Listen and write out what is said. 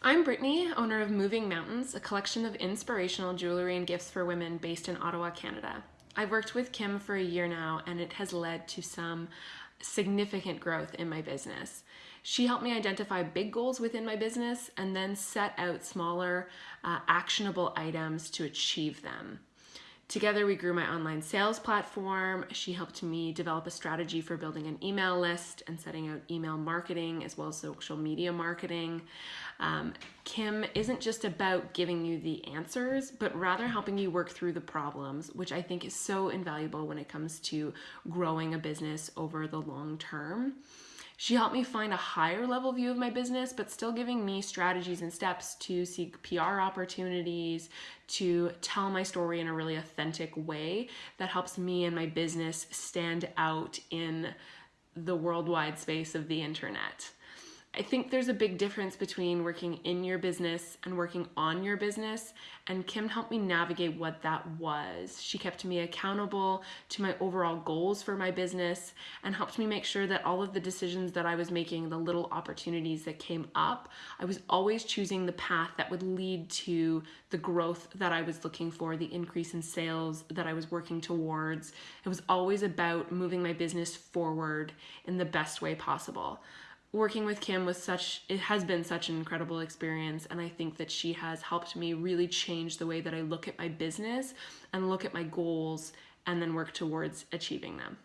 I'm Brittany, owner of Moving Mountains, a collection of inspirational jewelry and gifts for women based in Ottawa, Canada. I've worked with Kim for a year now, and it has led to some significant growth in my business. She helped me identify big goals within my business and then set out smaller, uh, actionable items to achieve them. Together, we grew my online sales platform. She helped me develop a strategy for building an email list and setting out email marketing as well as social media marketing. Um, Kim isn't just about giving you the answers, but rather helping you work through the problems, which I think is so invaluable when it comes to growing a business over the long term. She helped me find a higher level view of my business, but still giving me strategies and steps to seek PR opportunities, to tell my story in a really authentic way that helps me and my business stand out in the worldwide space of the internet. I think there's a big difference between working in your business and working on your business, and Kim helped me navigate what that was. She kept me accountable to my overall goals for my business and helped me make sure that all of the decisions that I was making, the little opportunities that came up, I was always choosing the path that would lead to the growth that I was looking for, the increase in sales that I was working towards. It was always about moving my business forward in the best way possible working with Kim was such it has been such an incredible experience and I think that she has helped me really change the way that I look at my business and look at my goals and then work towards achieving them.